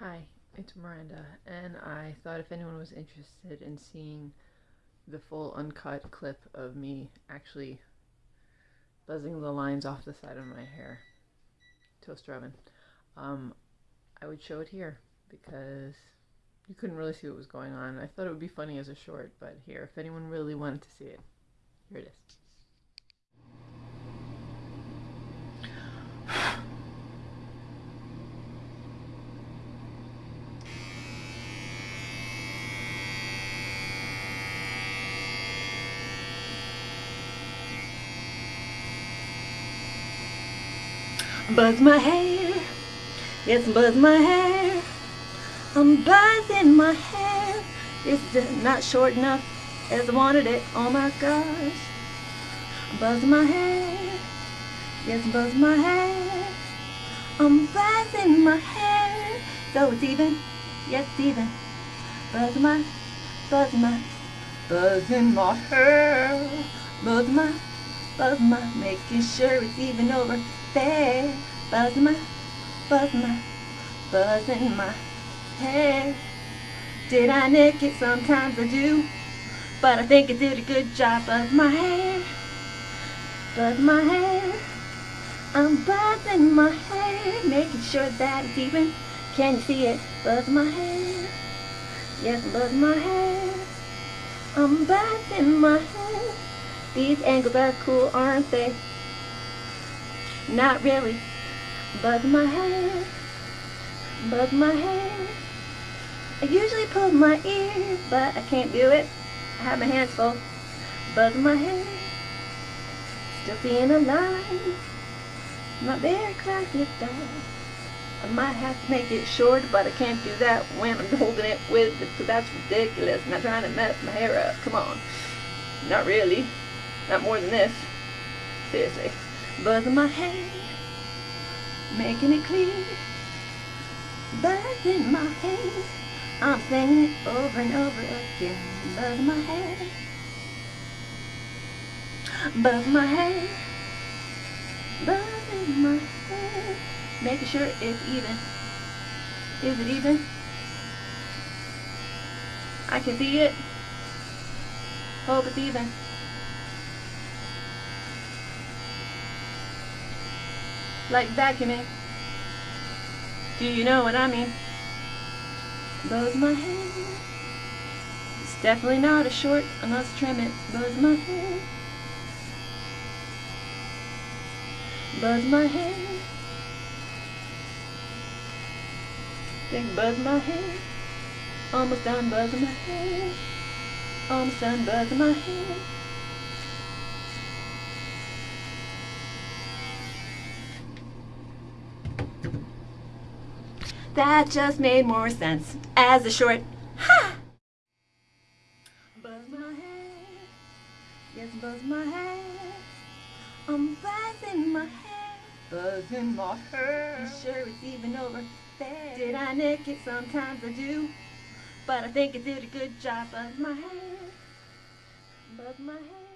Hi, it's Miranda, and I thought if anyone was interested in seeing the full uncut clip of me actually buzzing the lines off the side of my hair, toaster oven, um, I would show it here because you couldn't really see what was going on. I thought it would be funny as a short, but here, if anyone really wanted to see it, here it is. Buzz my hair, yes, buzz my hair. I'm buzzing my hair. It's just not short enough as I wanted it. Oh my gosh. Buzz my hair, yes, buzz my hair. I'm buzzing my hair. So it's even, yes, even. Buzz my, buzz my, buzzing my hair. Buzz my, buzz my, making sure it's even over there. Buzz my, buzz my, buzz in my hair. Did I nick it? Sometimes I do. But I think I did a good job. of my hair, buzz my hair. I'm buzzing my hair, making sure that it's even. Can you see it? Buzz my hair. Yes, buzz my hair. I'm buzzing my hair. These angles are cool, aren't they? Not really. Buzz my hair. Buzz my hair. I usually pull my ear, but I can't do it. I have my hands full. Buzz my hair. Still seeing a line. Not very classy though. I might have to make it short, but I can't do that when I'm holding it with it, because that's ridiculous. I'm not trying to mess my hair up. Come on. Not really. Not more than this. Seriously buzzing my hair, making it clear, buzzing my hair. I'm singing it over and over again, buzzing my hair, buzz my hair, buzzing my hair, making sure it's even. Is it even? I can see it. Hope it's even. Like vacuuming. Do you know what I mean? Buzz my hair. It's definitely not a short unless trim it. Buzz my hair. Buzz my hair. Think buzz my hair. Almost done buzzing my hair. Almost done buzzing my hair. That just made more sense as a short ha. Buzz my head, yes, buzz my head. I'm buzzing my head, buzzing my hair. I'm sure it's even over there. Did I nick it? Sometimes I do, but I think I did a good job. Buzz my head, buzz my hair.